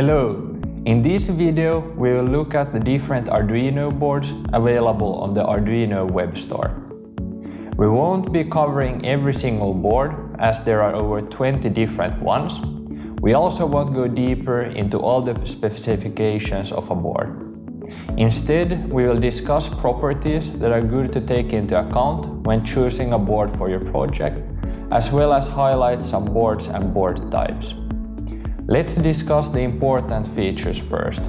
Hello! In this video we will look at the different Arduino boards available on the Arduino web store. We won't be covering every single board as there are over 20 different ones. We also won't go deeper into all the specifications of a board. Instead, we will discuss properties that are good to take into account when choosing a board for your project, as well as highlight some boards and board types. Let's discuss the important features first.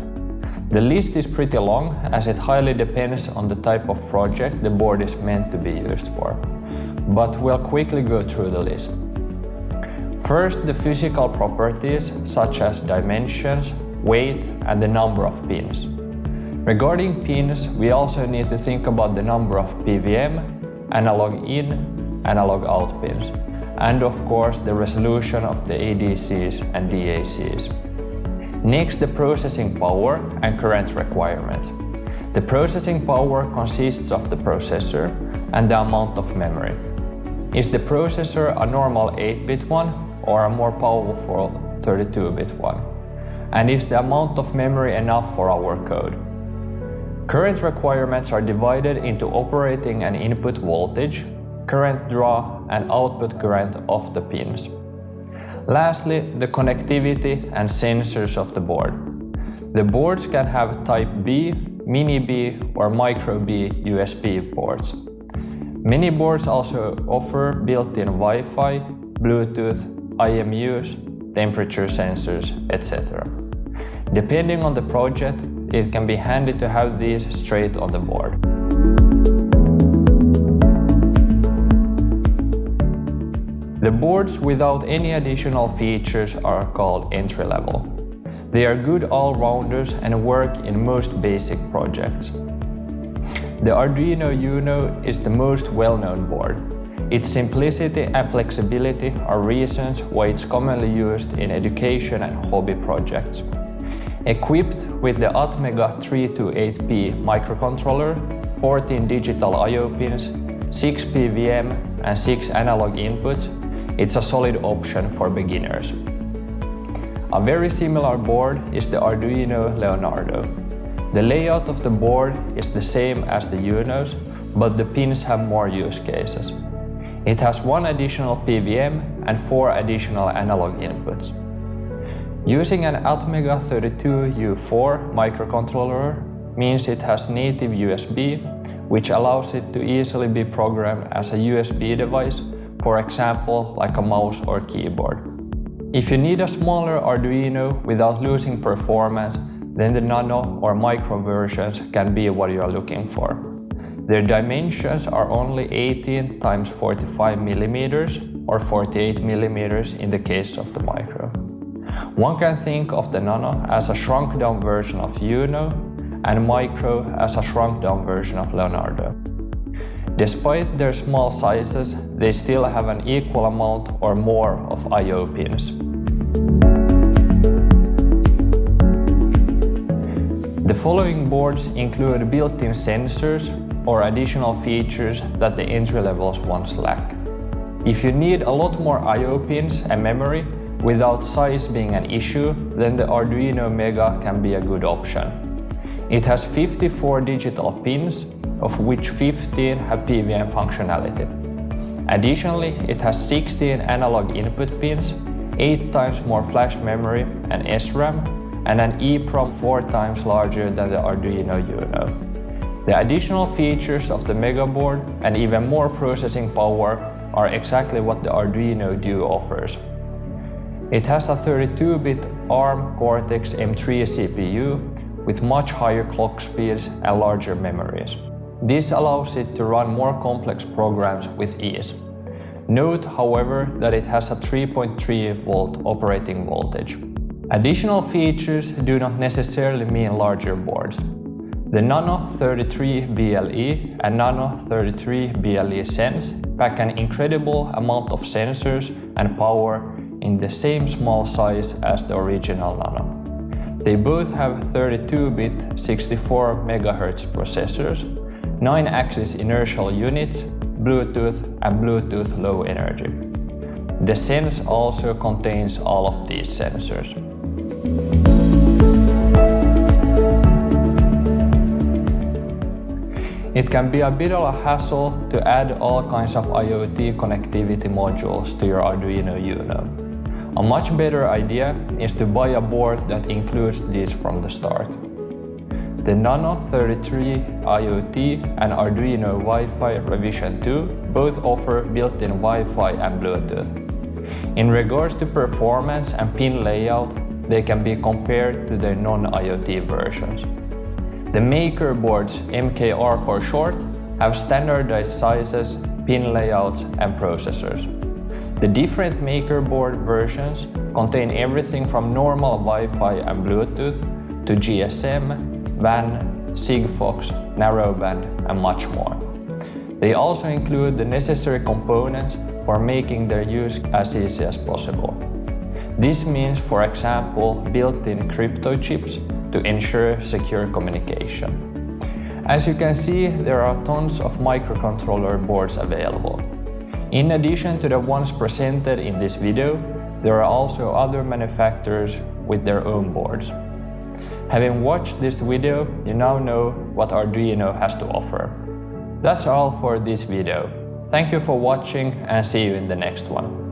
The list is pretty long as it highly depends on the type of project the board is meant to be used for. But we'll quickly go through the list. First, the physical properties such as dimensions, weight and the number of pins. Regarding pins, we also need to think about the number of PWM, analog in, analog out pins and of course the resolution of the ADCs and DACs. Next, the processing power and current requirement. The processing power consists of the processor and the amount of memory. Is the processor a normal 8-bit one or a more powerful 32-bit one? And is the amount of memory enough for our code? Current requirements are divided into operating and input voltage, current draw and output current of the pins. Lastly, the connectivity and sensors of the board. The boards can have Type B, Mini B or Micro B USB ports. Many boards also offer built-in Wi-Fi, Bluetooth, IMUs, temperature sensors, etc. Depending on the project, it can be handy to have these straight on the board. The boards without any additional features are called entry-level. They are good all-rounders and work in most basic projects. The Arduino Uno is the most well-known board. Its simplicity and flexibility are reasons why it's commonly used in education and hobby projects. Equipped with the Atmega 328P microcontroller, 14 digital I.O. pins, 6 PWM and 6 analog inputs, it's a solid option for beginners. A very similar board is the Arduino Leonardo. The layout of the board is the same as the Unos, but the pins have more use cases. It has one additional PWM and four additional analog inputs. Using an Atmega 32U4 microcontroller means it has native USB, which allows it to easily be programmed as a USB device for example like a mouse or keyboard. If you need a smaller Arduino without losing performance, then the nano or micro versions can be what you are looking for. Their dimensions are only 18 times 45 millimeters or 48 millimeters in the case of the micro. One can think of the nano as a shrunk down version of Uno and micro as a shrunk down version of Leonardo. Despite their small sizes, they still have an equal amount or more of I.O. pins. The following boards include built-in sensors or additional features that the entry-levels ones lack. If you need a lot more I.O. pins and memory without size being an issue, then the Arduino Mega can be a good option. It has 54 digital pins of which 15 have PWM functionality. Additionally, it has 16 analog input pins, 8 times more flash memory and SRAM, and an EEPROM 4 times larger than the Arduino Uno. The additional features of the Mega board and even more processing power are exactly what the Arduino Due offers. It has a 32-bit ARM Cortex-M3 CPU with much higher clock speeds and larger memories. This allows it to run more complex programs with ease. Note, however, that it has a 3.3 volt operating voltage. Additional features do not necessarily mean larger boards. The Nano 33 BLE and Nano 33 BLE Sense pack an incredible amount of sensors and power in the same small size as the original Nano. They both have 32-bit 64 MHz processors 9-axis inertial units, Bluetooth and Bluetooth Low Energy. The SIMS also contains all of these sensors. It can be a bit of a hassle to add all kinds of IoT connectivity modules to your Arduino Uno. A much better idea is to buy a board that includes these from the start. The Nano 33 IoT and Arduino Wi-Fi Revision 2 both offer built-in Wi-Fi and Bluetooth. In regards to performance and pin layout, they can be compared to the non-IoT versions. The maker boards, MKR for short, have standardized sizes, pin layouts and processors. The different MakerBoard versions contain everything from normal Wi-Fi and Bluetooth to GSM, WAN, Sigfox, narrowband and much more. They also include the necessary components for making their use as easy as possible. This means, for example, built-in crypto chips to ensure secure communication. As you can see, there are tons of microcontroller boards available. In addition to the ones presented in this video, there are also other manufacturers with their own boards. Having watched this video, you now know what Arduino has to offer. That's all for this video. Thank you for watching and see you in the next one.